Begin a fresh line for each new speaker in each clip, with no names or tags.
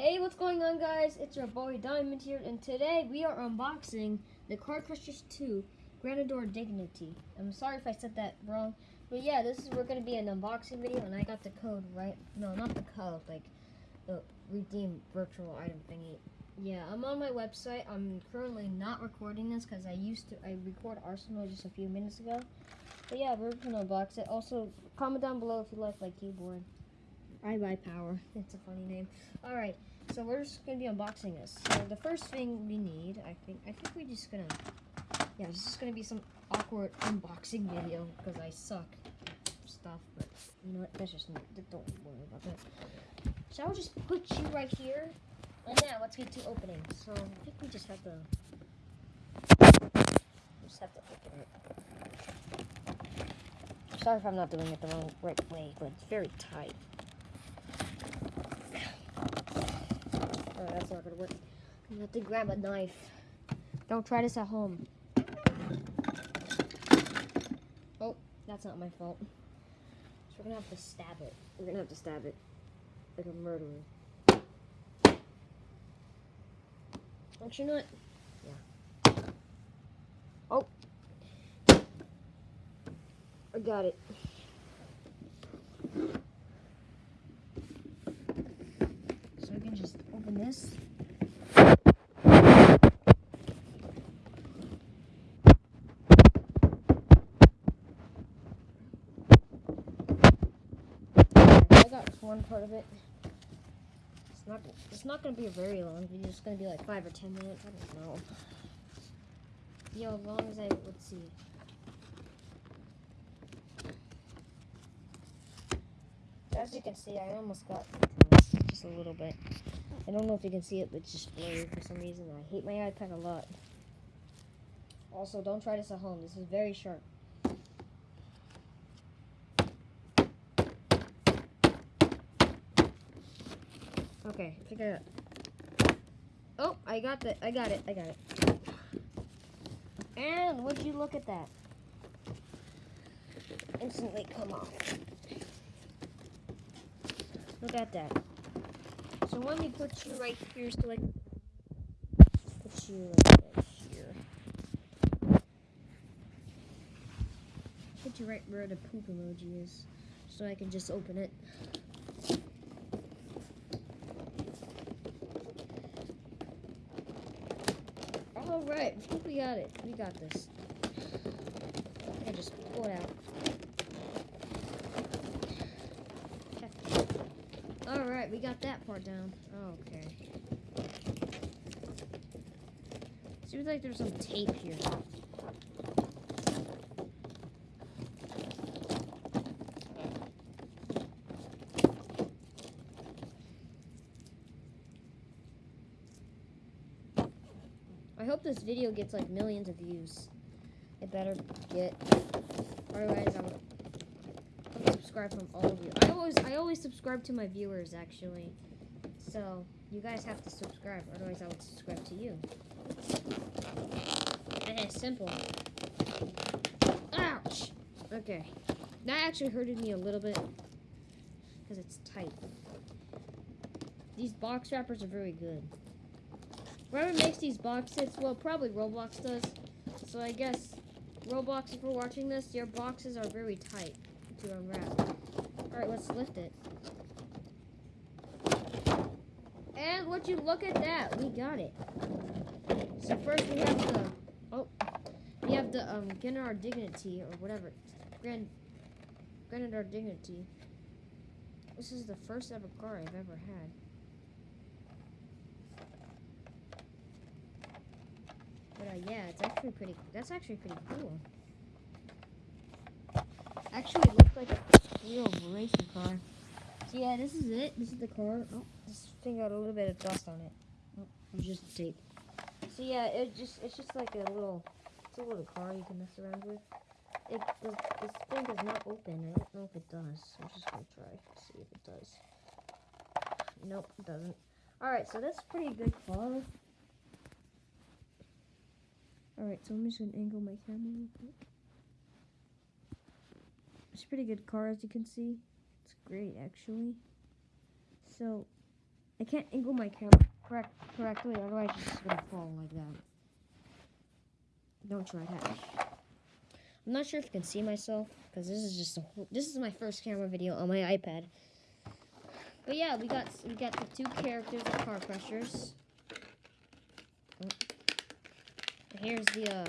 Hey, what's going on, guys? It's your boy Diamond here, and today we are unboxing the Car Crushers 2 Granador Dignity. I'm sorry if I said that wrong, but yeah, this is we're gonna be an unboxing video, and I got the code right. No, not the code, like the redeem virtual item thingy. Yeah, I'm on my website. I'm currently not recording this because I used to. I record Arsenal just a few minutes ago. But yeah, we're gonna unbox it. Also, comment down below if you like my keyboard. I buy power. It's a funny name. All right, so we're just gonna be unboxing this. So the first thing we need, I think, I think we're just gonna, yeah, this is gonna be some awkward unboxing video because I suck stuff. But you know what? That's just not. Don't worry about that. So I'll just put you right here, and now let's get to opening. So I think we just have to, just have to open it. Sorry if I'm not doing it the wrong right way, but it's very tight. Oh, that's not gonna work. You have to grab a knife. Don't try this at home. Oh, that's not my fault. So we're gonna have to stab it. We're gonna have to stab it like a murderer. Actually, not. Yeah. Oh. I got it. So I can just open this. I got one part of it. It's not. It's not gonna be a very long video. It's gonna be like five or ten minutes. I don't know. Yo, as long as I let's see. As you can see, I almost got just a little bit. I don't know if you can see it, but it's just blurry for some reason. I hate my iPad a lot. Also, don't try this at home. This is very sharp. Okay, I think I got. Oh, I got the. I got it. I got it. And would you look at that? Instantly come off. Look at that. So let me put you right here so I can put you right here. Put you right where the poop emoji is so I can just open it. Alright, we got it. We got this. I just pull it out. Alright, we got that part down. Okay. Seems like there's some tape here. I hope this video gets like millions of views. It better get. Otherwise, I would subscribe from all of you. I always, I always subscribe to my viewers actually. So you guys have to subscribe. Otherwise, I would subscribe to you. Eh, simple. Ouch. Okay. That actually hurted me a little bit because it's tight. These box wrappers are very good. Whoever makes these boxes, well, probably Roblox does. So I guess, Roblox, if you're watching this, your boxes are very tight to unwrap. Alright, let's lift it. And would you look at that? We got it. So first we have the, oh, we have the, um, Granador Dignity, or whatever. Grand, Granador Dignity. This is the first ever car I've ever had. But uh, yeah, it's actually pretty. That's actually pretty cool. Actually, it looks like a real racing car. So yeah, this is it. This is the car. Oh, this thing got a little bit of dust on it. Oh, it was just tape. So yeah, it just it's just like a little it's a little car you can mess around with. It this, this thing does not open. I don't know if it does. I'm just gonna try see if it does. Nope, it doesn't. All right, so that's pretty good car. Alright, so I'm just gonna angle my camera real quick. It's a pretty good car as you can see. It's great actually. So I can't angle my camera correct correctly, otherwise it's just gonna fall like that. Don't try that. I'm not sure if you can see myself because this is just a whole, this is my first camera video on my iPad. But yeah, we got we got the two characters of car crushers. Oh. Here's the uh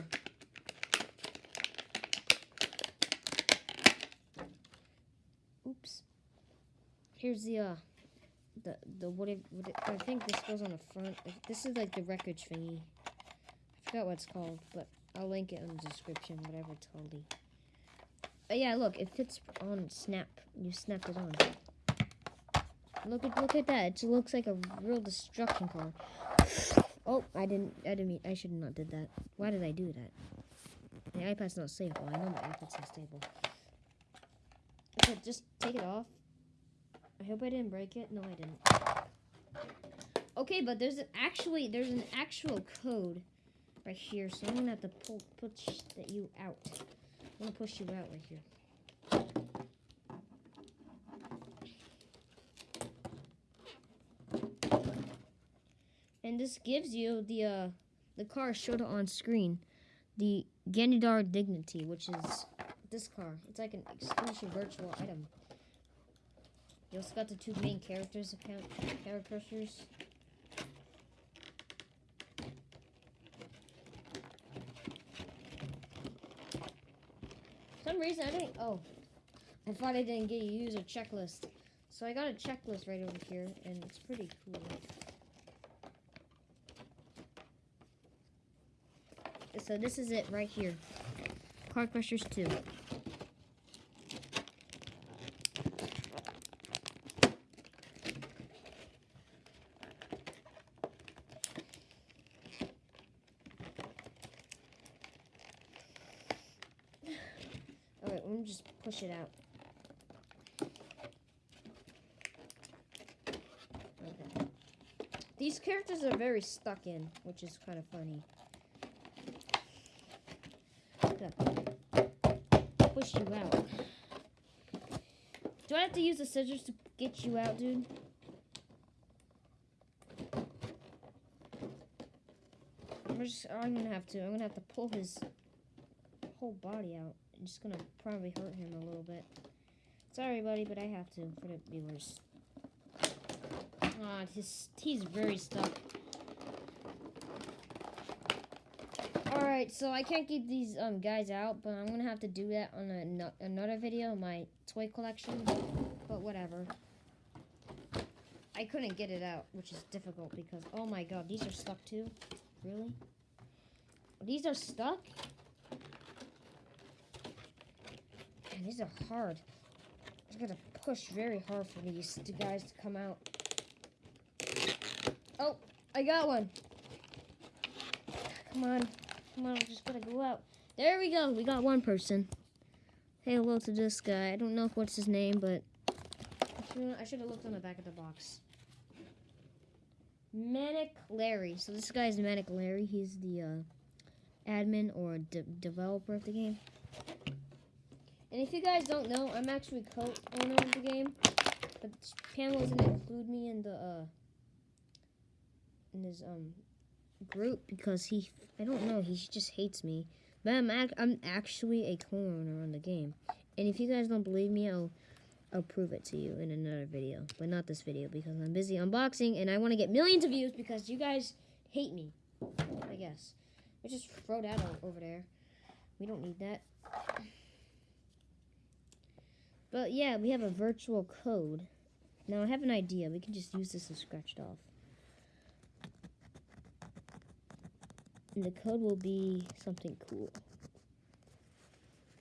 Here's the uh the the what it, what I think this goes on the front. This is like the wreckage thingy. I forgot what it's called, but I'll link it in the description, whatever it's called. But yeah, look, it fits on snap. You snap it on. Look at look at that. It looks like a real destruction car. Oh, I didn't I didn't mean I should not did that. Why did I do that? The iPad's not stable. I know my iPad's not stable. Okay, just take it off. I hope I didn't break it. No, I didn't. Okay, but there's an actually there's an actual code right here, so I'm gonna have to pull push that you out. I'm gonna push you out right here. And this gives you the uh, the car showed on screen, the Granador Dignity, which is this car. It's like an exclusive virtual item. You also got the two main characters, characters. some reason I didn't. Oh, I thought I didn't get you user checklist. So I got a checklist right over here, and it's pretty cool. So this is it right here. Car Crushers 2. Alright, let me just push it out. Okay. These characters are very stuck in, which is kind of funny. Push you out. Do I have to use the scissors to get you out, dude? I'm just, I'm gonna have to. I'm gonna have to pull his whole body out. Just gonna probably hurt him a little bit. Sorry, buddy, but I have to for the viewers. Ah, his, he's very stuck. Alright, so I can't keep these um guys out, but I'm gonna have to do that on a, another video, my toy collection. But whatever. I couldn't get it out, which is difficult because, oh my god, these are stuck too? Really? These are stuck? These are hard. I gotta push very hard for these two guys to come out. Oh, I got one. Come on. Come on, I'm just gonna go out. There we go. We got one person. Hey, hello to this guy. I don't know what's his name, but I should have looked on the back of the box. Manic Larry. So this guy's Manic Larry. He's the uh, admin or de developer of the game. And if you guys don't know, I'm actually co-owner of the game. But Pam doesn't include me in the uh, in his um group because he I don't know he just hates me. But I'm ac I'm actually a co-owner on the game. And if you guys don't believe me, I'll I'll prove it to you in another video, but not this video because I'm busy unboxing and I want to get millions of views because you guys hate me. I guess. I just throw that over there. We don't need that. But yeah, we have a virtual code. Now I have an idea. We can just use this as scratched off. And the code will be something cool.